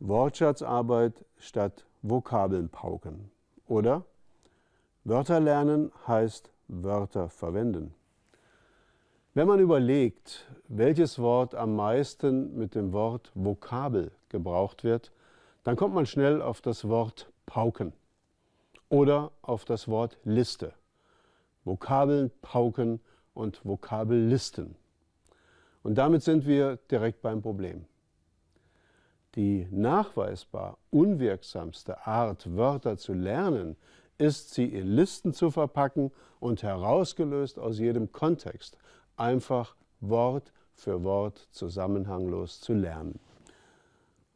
Wortschatzarbeit statt Vokabeln pauken. Oder Wörter lernen heißt Wörter verwenden. Wenn man überlegt, welches Wort am meisten mit dem Wort Vokabel gebraucht wird, dann kommt man schnell auf das Wort pauken oder auf das Wort Liste. Vokabeln pauken und Vokabellisten. Und damit sind wir direkt beim Problem. Die nachweisbar unwirksamste Art, Wörter zu lernen, ist, sie in Listen zu verpacken und herausgelöst aus jedem Kontext einfach Wort für Wort zusammenhanglos zu lernen.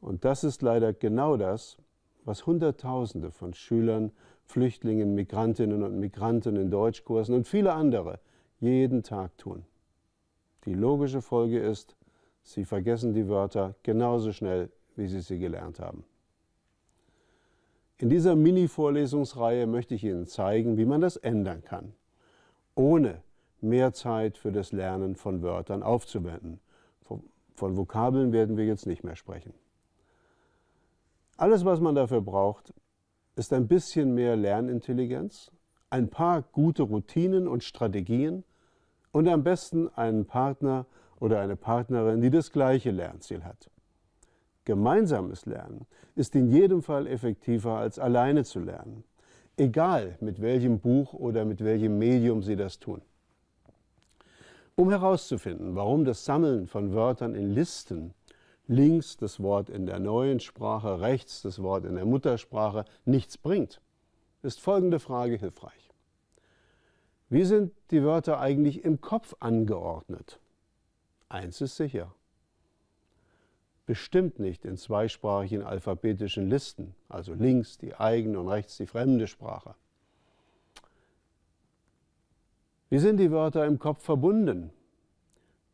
Und das ist leider genau das, was Hunderttausende von Schülern, Flüchtlingen, Migrantinnen und Migranten in Deutschkursen und viele andere jeden Tag tun. Die logische Folge ist, sie vergessen die Wörter genauso schnell wie Sie sie gelernt haben. In dieser Mini-Vorlesungsreihe möchte ich Ihnen zeigen, wie man das ändern kann, ohne mehr Zeit für das Lernen von Wörtern aufzuwenden. Von Vokabeln werden wir jetzt nicht mehr sprechen. Alles, was man dafür braucht, ist ein bisschen mehr Lernintelligenz, ein paar gute Routinen und Strategien und am besten einen Partner oder eine Partnerin, die das gleiche Lernziel hat. Gemeinsames Lernen ist in jedem Fall effektiver als alleine zu lernen, egal mit welchem Buch oder mit welchem Medium Sie das tun. Um herauszufinden, warum das Sammeln von Wörtern in Listen, links das Wort in der neuen Sprache, rechts das Wort in der Muttersprache, nichts bringt, ist folgende Frage hilfreich. Wie sind die Wörter eigentlich im Kopf angeordnet? Eins ist sicher bestimmt nicht in zweisprachigen alphabetischen Listen, also links die eigene und rechts die fremde Sprache. Wie sind die Wörter im Kopf verbunden?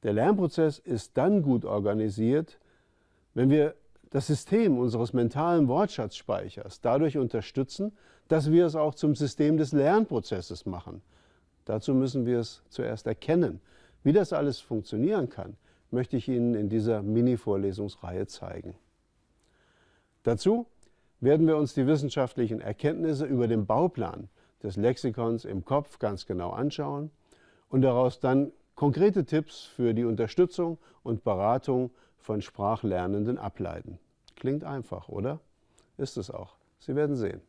Der Lernprozess ist dann gut organisiert, wenn wir das System unseres mentalen Wortschatzspeichers dadurch unterstützen, dass wir es auch zum System des Lernprozesses machen. Dazu müssen wir es zuerst erkennen. Wie das alles funktionieren kann, möchte ich Ihnen in dieser Mini-Vorlesungsreihe zeigen. Dazu werden wir uns die wissenschaftlichen Erkenntnisse über den Bauplan des Lexikons im Kopf ganz genau anschauen und daraus dann konkrete Tipps für die Unterstützung und Beratung von Sprachlernenden ableiten. Klingt einfach, oder? Ist es auch. Sie werden sehen.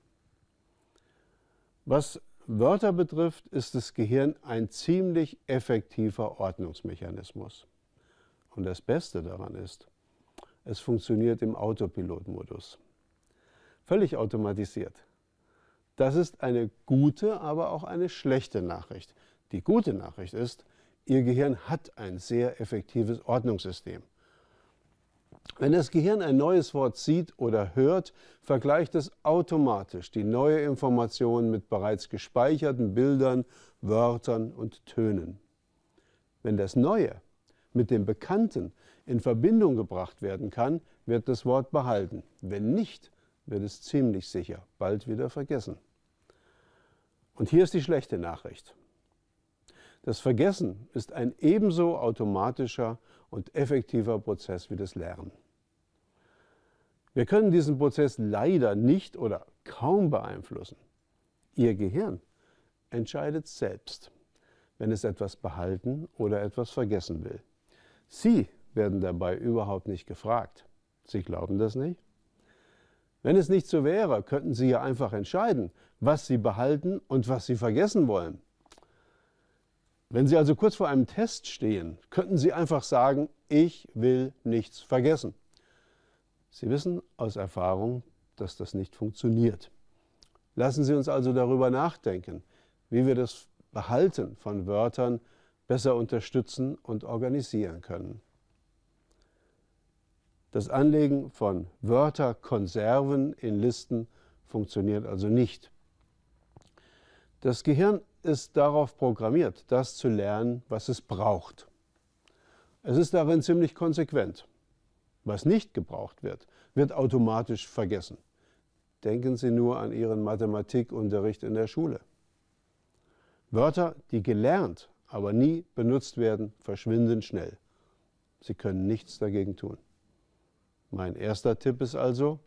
Was Wörter betrifft, ist das Gehirn ein ziemlich effektiver Ordnungsmechanismus. Und das Beste daran ist, es funktioniert im Autopilotmodus. Völlig automatisiert. Das ist eine gute, aber auch eine schlechte Nachricht. Die gute Nachricht ist, Ihr Gehirn hat ein sehr effektives Ordnungssystem. Wenn das Gehirn ein neues Wort sieht oder hört, vergleicht es automatisch die neue Information mit bereits gespeicherten Bildern, Wörtern und Tönen. Wenn das Neue mit dem Bekannten in Verbindung gebracht werden kann, wird das Wort behalten. Wenn nicht, wird es ziemlich sicher bald wieder vergessen. Und hier ist die schlechte Nachricht. Das Vergessen ist ein ebenso automatischer und effektiver Prozess wie das Lernen. Wir können diesen Prozess leider nicht oder kaum beeinflussen. Ihr Gehirn entscheidet selbst, wenn es etwas behalten oder etwas vergessen will. Sie werden dabei überhaupt nicht gefragt. Sie glauben das nicht? Wenn es nicht so wäre, könnten Sie ja einfach entscheiden, was Sie behalten und was Sie vergessen wollen. Wenn Sie also kurz vor einem Test stehen, könnten Sie einfach sagen, ich will nichts vergessen. Sie wissen aus Erfahrung, dass das nicht funktioniert. Lassen Sie uns also darüber nachdenken, wie wir das Behalten von Wörtern besser unterstützen und organisieren können. Das Anlegen von Wörterkonserven in Listen funktioniert also nicht. Das Gehirn ist darauf programmiert, das zu lernen, was es braucht. Es ist darin ziemlich konsequent. Was nicht gebraucht wird, wird automatisch vergessen. Denken Sie nur an Ihren Mathematikunterricht in der Schule. Wörter, die gelernt aber nie benutzt werden, verschwinden schnell. Sie können nichts dagegen tun. Mein erster Tipp ist also,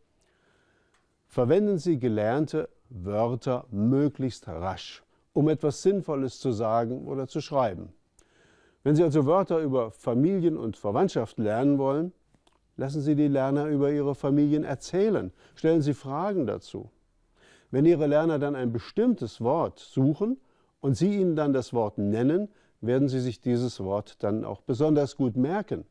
verwenden Sie gelernte Wörter möglichst rasch, um etwas Sinnvolles zu sagen oder zu schreiben. Wenn Sie also Wörter über Familien und Verwandtschaft lernen wollen, lassen Sie die Lerner über ihre Familien erzählen, stellen Sie Fragen dazu. Wenn Ihre Lerner dann ein bestimmtes Wort suchen und Sie ihnen dann das Wort nennen, werden sie sich dieses Wort dann auch besonders gut merken.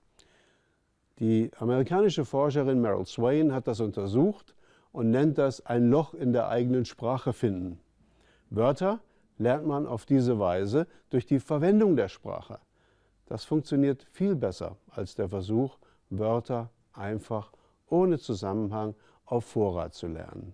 Die amerikanische Forscherin Meryl Swain hat das untersucht und nennt das ein Loch in der eigenen Sprache finden. Wörter lernt man auf diese Weise durch die Verwendung der Sprache. Das funktioniert viel besser als der Versuch, Wörter einfach ohne Zusammenhang auf Vorrat zu lernen.